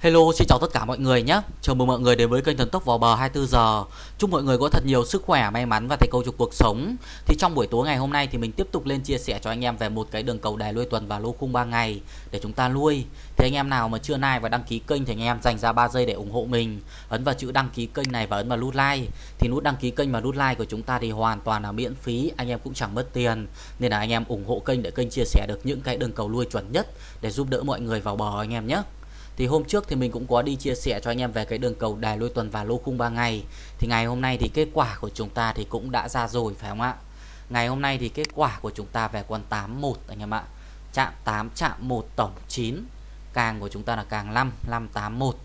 Hello, xin chào tất cả mọi người nhé. Chào mừng mọi người đến với kênh Thần Tốc vào bờ 24 giờ. Chúc mọi người có thật nhiều sức khỏe, may mắn và thành công trong cuộc sống. Thì trong buổi tối ngày hôm nay thì mình tiếp tục lên chia sẻ cho anh em về một cái đường cầu đài nuôi tuần và lô khung 3 ngày để chúng ta nuôi. Thì anh em nào mà chưa like và đăng ký kênh thì anh em dành ra 3 giây để ủng hộ mình. Ấn vào chữ đăng ký kênh này và ấn vào nút like. Thì nút đăng ký kênh và nút like của chúng ta thì hoàn toàn là miễn phí, anh em cũng chẳng mất tiền. Nên là anh em ủng hộ kênh để kênh chia sẻ được những cái đường cầu nuôi chuẩn nhất để giúp đỡ mọi người vào bờ anh em nhé thì hôm trước thì mình cũng có đi chia sẻ cho anh em về cái đường cầu đài lôi tuần và lô khung 3 ngày. Thì ngày hôm nay thì kết quả của chúng ta thì cũng đã ra rồi, phải không ạ? Ngày hôm nay thì kết quả của chúng ta về con 81 anh em ạ. Chạm 8 chạm 1 tổng 9 càng của chúng ta là càng 5 581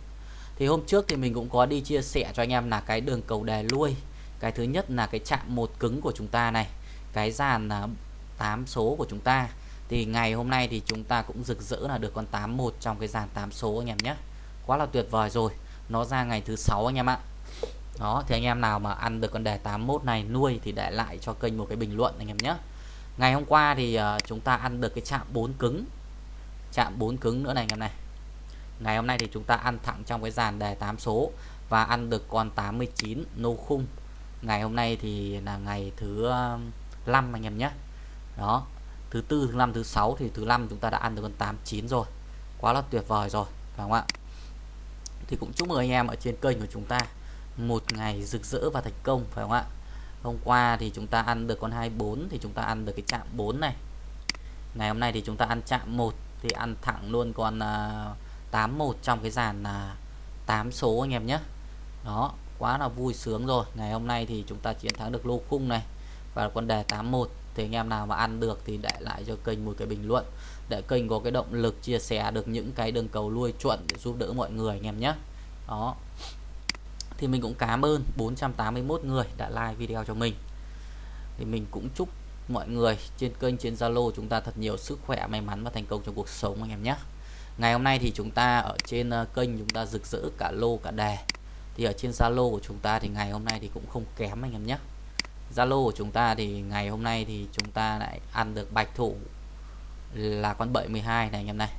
thì hôm trước thì mình cũng có đi chia sẻ cho anh em là cái đường cầu đài lui cái thứ nhất là cái chạm một cứng của chúng ta này. Cái dàn là 8 số của chúng ta thì ngày hôm nay thì chúng ta cũng rực rỡ là được con 81 trong cái dàn 8 số anh em nhé. Quá là tuyệt vời rồi. Nó ra ngày thứ sáu anh em ạ. Đó thì anh em nào mà ăn được con đề 81 này nuôi thì để lại cho kênh một cái bình luận anh em nhé. Ngày hôm qua thì uh, chúng ta ăn được cái chạm 4 cứng. Chạm 4 cứng nữa này anh em này. Ngày hôm nay thì chúng ta ăn thẳng trong cái dàn đề 8 số và ăn được con 89 nô khung. Ngày hôm nay thì là ngày thứ 5 anh em nhé. Đó thứ tư thứ năm thứ sáu thì thứ năm chúng ta đã ăn được con 89 rồi. Quá là tuyệt vời rồi phải không ạ? Thì cũng chúc mừng anh em ở trên kênh của chúng ta một ngày rực rỡ và thành công phải không ạ? Hôm qua thì chúng ta ăn được con 24 thì chúng ta ăn được cái chạm 4 này. Ngày hôm nay thì chúng ta ăn chạm 1 thì ăn thẳng luôn con à, uh, 81 trong cái dàn là 8 số anh em nhé. Đó quá là vui sướng rồi. Ngày hôm nay thì chúng ta chiến thắng được lô khung này và con đề 81 thì anh em nào mà ăn được thì để lại cho kênh một cái bình luận để kênh có cái động lực chia sẻ được những cái đường cầu lui chuẩn để giúp đỡ mọi người anh em nhé. Đó. Thì mình cũng cảm ơn 481 người đã like video cho mình. Thì mình cũng chúc mọi người trên kênh, trên Zalo chúng ta thật nhiều sức khỏe, may mắn và thành công trong cuộc sống anh em nhé. Ngày hôm nay thì chúng ta ở trên ờ, kênh chúng ta rực rỡ cả lô, cả đề. Thì ở trên Zalo của chúng ta thì ngày hôm nay thì cũng không kém anh em nhé. Zalo của chúng ta thì ngày hôm nay thì chúng ta lại ăn được bạch thủ là con 72 này anh em này.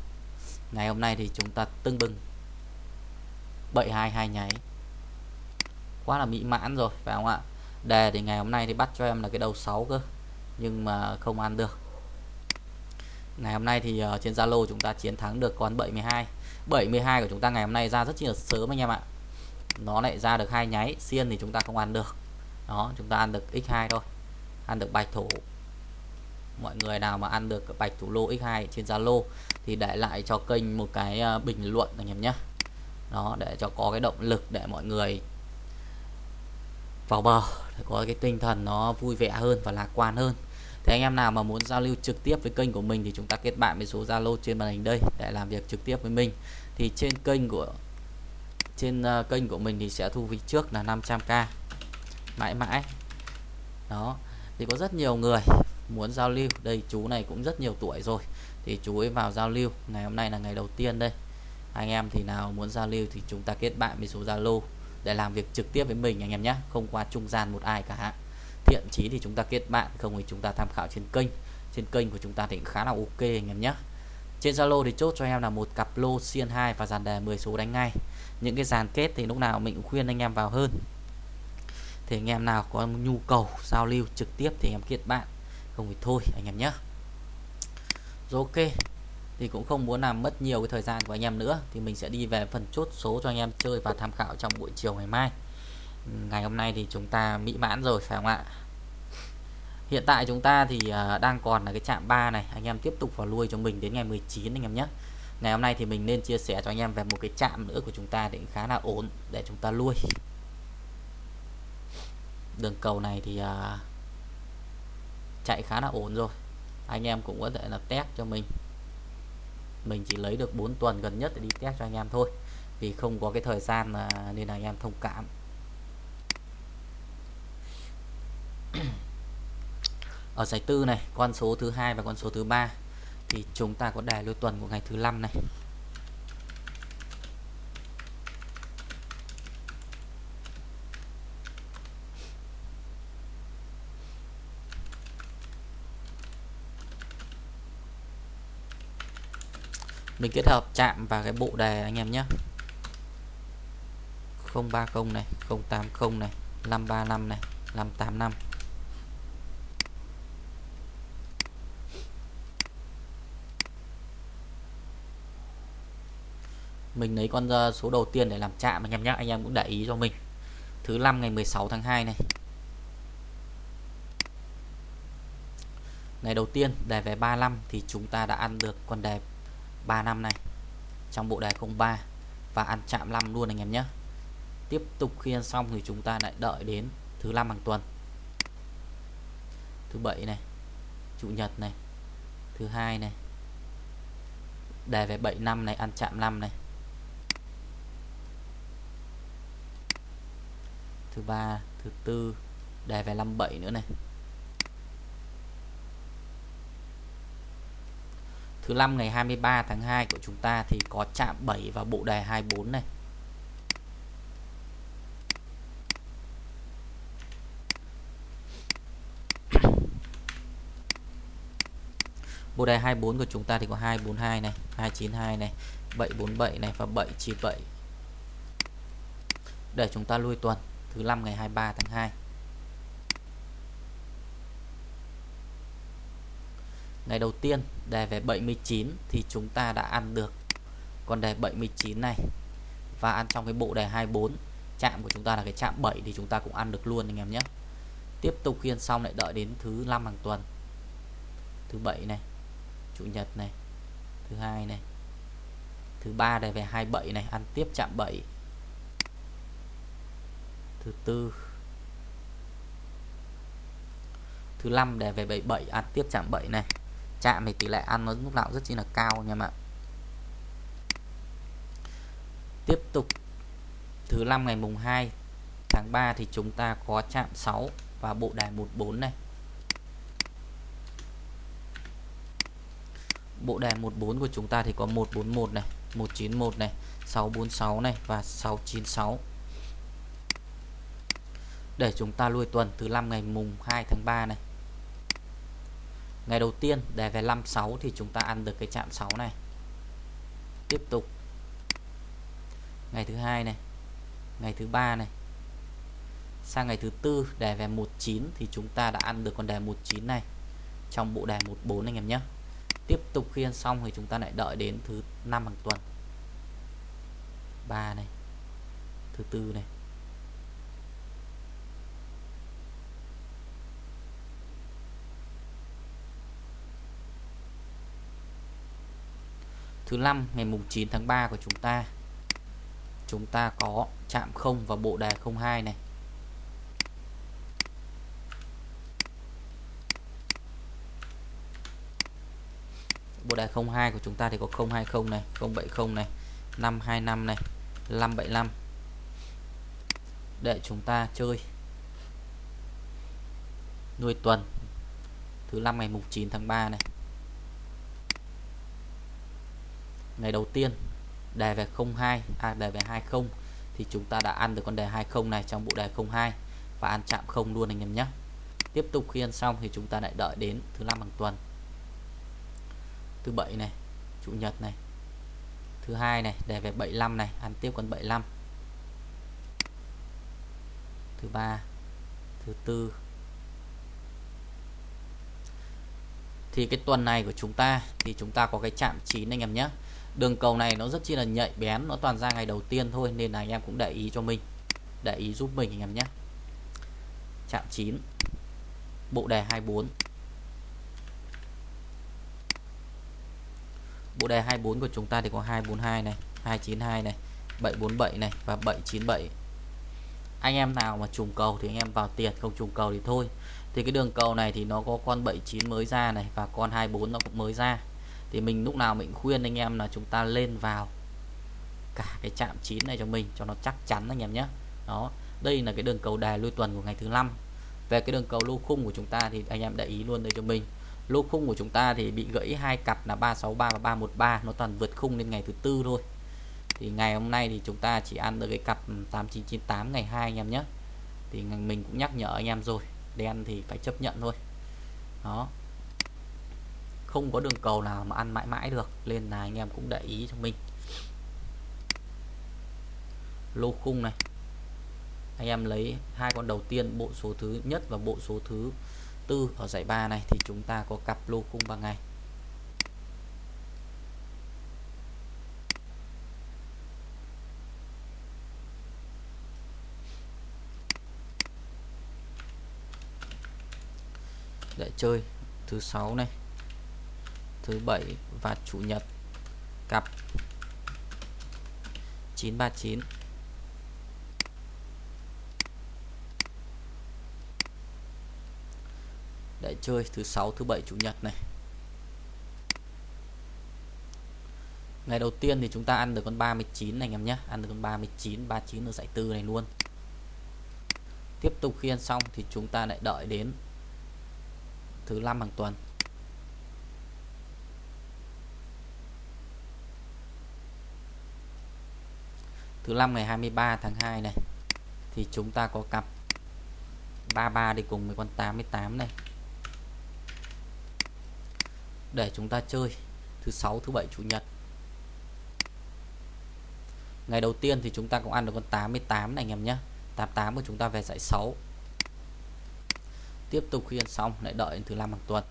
Ngày hôm nay thì chúng ta tưng bừng. 72 hai nháy. Quá là mỹ mãn rồi phải không ạ? Đề thì ngày hôm nay thì bắt cho em là cái đầu 6 cơ nhưng mà không ăn được. Ngày hôm nay thì uh, trên Zalo chúng ta chiến thắng được con 72 72 của chúng ta ngày hôm nay ra rất là sớm anh em ạ. Nó lại ra được hai nháy xiên thì chúng ta không ăn được đó, chúng ta ăn được x2 thôi. Ăn được bạch thủ. Mọi người nào mà ăn được bạch thủ lô x2 trên Zalo thì để lại cho kênh một cái ờ, bình luận anh em nhé. Đó, để cho có cái động lực để mọi người vào bờ, để có cái tinh thần nó vui vẻ hơn và lạc quan hơn. Thì anh em nào mà muốn giao lưu trực tiếp với kênh của mình thì chúng ta kết bạn với số Zalo trên màn hình đây để làm việc trực tiếp với mình. Thì trên kênh của, trên ờ, kênh của mình thì sẽ thu phí trước là 500k mãi mãi. Đó, thì có rất nhiều người muốn giao lưu. Đây, chú này cũng rất nhiều tuổi rồi. Thì chú ấy vào giao lưu. Ngày hôm nay là ngày đầu tiên đây. Anh em thì nào muốn giao lưu thì chúng ta kết bạn với số Zalo để làm việc trực tiếp với mình, anh em nhé không qua trung gian một ai cả. Thiện chí thì chúng ta kết bạn, không thì chúng ta tham khảo trên kênh. Trên kênh của chúng ta thì khá là ok, anh em nhé trên Zalo thì chốt cho em là một cặp lô xiên 2 và dàn đề 10 số đánh ngay. Những cái dàn kết thì lúc nào mình cũng khuyên anh em vào hơn thì anh em nào có nhu cầu giao lưu trực tiếp thì em kết bạn. Không thì thôi, anh em nhé. Rồi ok, thì cũng không muốn làm mất nhiều cái thời gian của anh em nữa. Thì mình sẽ đi về phần chốt số cho anh em chơi và tham khảo trong buổi chiều ngày mai. Ừ, ngày hôm nay thì chúng ta mỹ mãn rồi, phải không ạ? Hiện tại chúng ta thì à, đang còn là cái chạm 3 này. Anh em tiếp tục vào lui cho mình đến ngày 19 anh em nhé. Ngày hôm nay thì mình nên chia sẻ cho anh em về một cái chạm nữa của chúng ta thì khá là ổn để chúng ta lui đường cầu này thì à, chạy khá là ổn rồi. Anh em cũng có thể là test cho mình. Mình chỉ lấy được 4 tuần gần nhất để đi test cho anh em thôi vì không có cái thời gian mà nên là anh em thông cảm. Ở giải tư này con số thứ hai và con số thứ ba thì chúng ta có đề lưu tuần của ngày thứ năm này. Mình kết hợp chạm vào cái bộ đề anh em nhé. 030 này 080 này 535 này 585 mình lấy con ờ, số đầu tiên để làm chạm anh em nhé, anh em cũng để ý cho mình. Thứ năm ngày 16 tháng 2 này. Ngày đầu tiên đề về 35 thì chúng ta đã ăn được con đề 35 này trong bộ đề 03 và ăn chạm 5 luôn anh em nhé. Tiếp tục khi ăn xong thì chúng ta lại đợi đến thứ năm hàng tuần. Thứ bảy này, chủ nhật này, thứ hai này. Đề về 7 năm này, ăn chạm 5 này. Thứ ba, thứ tư đề về 57 nữa này. Thứ năm ngày 23 tháng 2 của chúng ta thì có chạm 7 và bộ đề 24 này. Bộ đề 24 của chúng ta thì có 242 này 292 này 747 này và 797 để chúng ta lui tuần, thứ năm ngày 23 tháng 2 ngày đầu tiên, đề về 79 thì chúng ta đã ăn được con đề 79 này. Và ăn trong cái bộ đề 24 chạm của chúng ta là cái chạm 7 thì chúng ta cũng ăn được luôn anh em nhé. Tiếp tục khiên xong lại đợi đến thứ năm hàng tuần. Thứ bảy này, chủ nhật này, thứ hai này, thứ ba đề về 27 này, ăn tiếp chạm 7 thứ tư, thứ năm đề về 77 ăn tiếp chạm 7 này chạm thì tỷ lệ ăn nó lúc nào rất chi là cao anh em ạ tiếp tục, thứ năm ngày mùng 2 tháng 3 thì chúng ta có chạm 6 và bộ đài 14 này. Bộ đề 14 của chúng ta thì có 141 này 191 này 646 này và 696 để chúng ta lui tuần thứ năm ngày mùng 2 tháng 3 này ngày đầu tiên, đề về 56 thì chúng ta ăn được cái chạm 6 này. Tiếp tục. Ngày thứ hai này. Ngày thứ ba này. Sang ngày thứ tư, đề về 19 thì chúng ta đã ăn được con đề 19 này trong bộ đề 14 anh em nhé. Tiếp tục khi ăn xong thì chúng ta lại đợi đến thứ năm hàng tuần. 3 này. Thứ tư này. Thứ năm, ngày mùng 9 tháng 3 của chúng ta. Chúng ta có chạm 0 và bộ đề 02 này. Bộ đề 02 của chúng ta thì có 020 này 070 này 525 này 575 để chúng ta chơi. Nuôi tuần, thứ năm ngày mùng 9 tháng 3 này. Ngày đầu tiên, đề về 02 à đề về 20 thì chúng ta đã ăn được con đề 20 này trong bộ đề 02 và ăn chạm không luôn anh em nhé. Tiếp tục khi ăn xong thì chúng ta lại đợi đến thứ năm hàng tuần. Thứ bảy này, chủ nhật này. Thứ hai này, đề về 75 này, ăn tiếp con 75 thứ ba, thứ tư. Thì cái tuần này của chúng ta, thì chúng ta có cái chạm 9 anh em nhé đường cầu này nó rất chi là nhạy bén, nó toàn ra ngày đầu tiên thôi, nên là anh em cũng để ý cho mình. Để ý giúp mình anh em nhé. Chạm 9 bộ đề 24 bộ đề 24 của chúng ta thì có 242 này 292 này 747 này và 797 anh em nào mà trùng cầu thì anh em vào tiền, không trùng cầu thì thôi. Thì cái đường cầu này thì nó có con 79 mới ra này và con 24 nó cũng mới ra thì mình lúc nào mình khuyên anh em là chúng ta lên vào cả cái chạm chín này cho mình, cho nó chắc chắn anh em nhé. Đó, đây là cái đường cầu đài lui tuần của ngày thứ năm. Về cái đường cầu lô khung của chúng ta thì anh em để ý luôn đây cho mình. Lô khung của chúng ta thì bị gãy hai cặp là 363 và 313 nó toàn vượt khung lên ngày thứ tư thôi. Thì ngày hôm nay thì chúng ta chỉ ăn được cái cặp 8998 ngày 2 anh em nhé. Thì mình cũng nhắc nhở anh em rồi, đen thì phải chấp nhận thôi. Đó không có đường cầu nào mà ăn mãi mãi được, nên là anh em cũng để ý cho mình. Lô khung này. Anh em lấy hai con đầu tiên, bộ số thứ nhất và bộ số thứ tư ở giải ba này, thì chúng ta có cặp lô khung bằng ngày. Để chơi thứ sáu này thứ bảy và chủ nhật. Cặp. 939 để chơi thứ sáu, thứ bảy, chủ nhật này. Ngày đầu tiên thì chúng ta ăn được con 39 này anh em nhé. Ăn được con 39 39 ở giải tư này luôn. Tiếp tục khi ăn xong thì chúng ta lại đợi đến thứ năm hàng tuần. Thứ năm ngày 23 tháng 2 này, thì chúng ta có cặp 33 đi cùng với con 88 này. Để chúng ta chơi thứ sáu, thứ bảy, chủ nhật. Ngày đầu tiên thì chúng ta cũng ăn được con 88 này anh em nhé. 88 của chúng ta về giải 6 tiếp tục khi ăn xong, lại đợi đến thứ năm hàng tuần.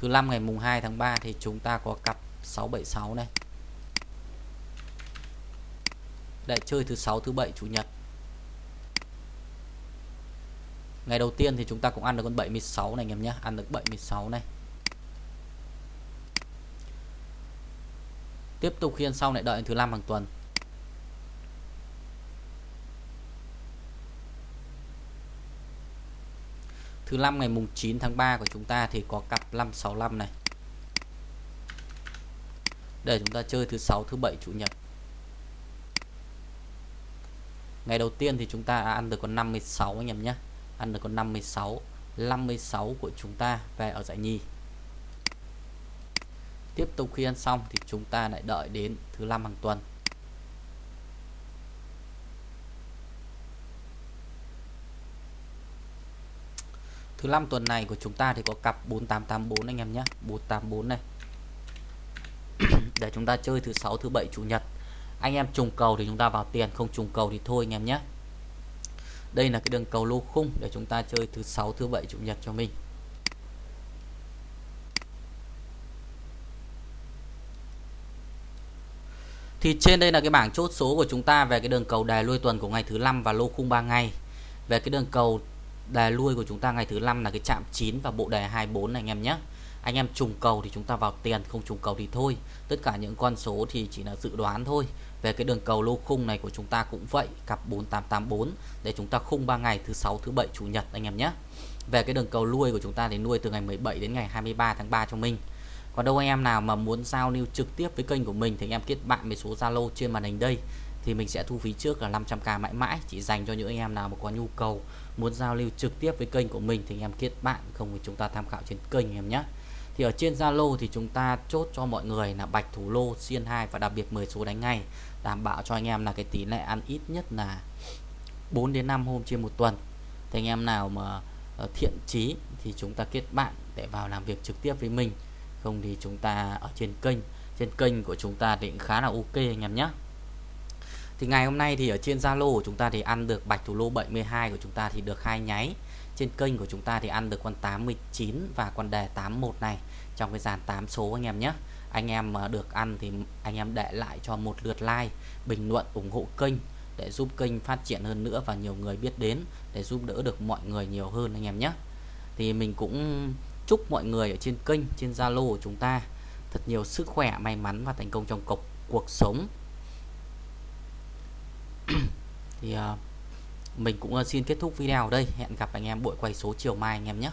Thứ năm ngày mùng 2 tháng 3 thì chúng ta có cặp 676 này. Để chơi thứ sáu, thứ bảy, chủ nhật. Ngày đầu tiên thì chúng ta cũng ăn được con 76 này, anh em nhé. Ăn được 76 này. Tiếp tục khiên sau lại đợi thứ năm hàng tuần. Thứ năm ngày mùng 9 tháng 3 của chúng ta thì có cặp 565 này. Để chúng ta chơi thứ sáu, thứ bảy, chủ nhật. Ngày đầu tiên thì chúng ta à, ăn được con 56 anh em nhé. Ăn được con 56 56 của chúng ta về ở giải nhì. Tiếp tục khi ăn xong thì chúng ta lại đợi đến thứ năm hàng tuần. Thứ năm tuần này của chúng ta thì có cặp 4884 anh em nhé. 484 này. Để chúng ta chơi thứ sáu, thứ bảy, chủ nhật. Anh em trùng cầu thì chúng ta vào tiền, không trùng cầu thì thôi anh em nhé. Đây là cái đường cầu lô khung để chúng ta chơi thứ sáu, thứ bảy, chủ nhật cho mình. Thì trên đây là cái bảng chốt số của chúng ta về cái đường cầu đài lôi tuần của ngày thứ năm và lô khung 3 ngày. Về cái đường cầu đề lui của chúng ta ngày thứ năm là cái chạm 9 và bộ đề 24 này, anh em nhé. Anh em trùng cầu thì chúng ta vào tiền, không trùng cầu thì thôi. Tất cả những con số thì chỉ là dự đoán thôi. Về cái đường cầu lô khung này của chúng ta cũng vậy, cặp 4884 để chúng ta khung 3 ngày thứ sáu, thứ bảy, chủ nhật, anh em nhé. Về cái đường cầu nuôi của chúng ta thì nuôi từ ngày 17 đến ngày 23 tháng 3 cho mình. Còn đâu anh em nào mà muốn giao lưu trực tiếp với kênh của mình thì anh em kết bạn với số Zalo trên màn hình đây thì mình sẽ thu phí trước là 500k mãi mãi, chỉ dành cho những anh em nào mà có nhu cầu muốn giao lưu trực tiếp với kênh của mình thì anh em kết bạn, không thì chúng ta tham khảo trên kênh em nhé. Thì ở trên Zalo thì chúng ta chốt cho mọi người là bạch thủ lô, xiên 2 và đặc biệt 10 số đánh ngay, đảm bảo cho anh em là cái tỷ lệ ăn ít nhất là 4 đến 5 hôm trên một tuần. Thì anh em nào mà ờ, thiện chí thì chúng ta kết bạn để vào làm việc trực tiếp với mình, không thì chúng ta ở trên kênh. Trên kênh của chúng ta thì khá là ok anh em nhé thì ngày hôm nay thì ở trên Zalo của chúng ta thì ăn được bạch thủ lô 72 của chúng ta thì được hai nháy. Trên kênh của chúng ta thì ăn được con 89 và con đề 81 này. Trong cái dàn 8 số anh em nhé. Anh em mà được ăn thì anh em để lại cho một lượt like, bình luận, ủng hộ kênh để giúp kênh phát triển hơn nữa và nhiều người biết đến, để giúp đỡ được mọi người nhiều hơn anh em nhé. Thì mình cũng chúc mọi người ở trên kênh, trên Zalo của chúng ta thật nhiều sức khỏe, may mắn và thành công trong cuộc cuộc sống thì uh, mình cũng ờ, xin kết thúc video ở đây. Hẹn gặp anh em buổi quay số chiều mai anh em nhé.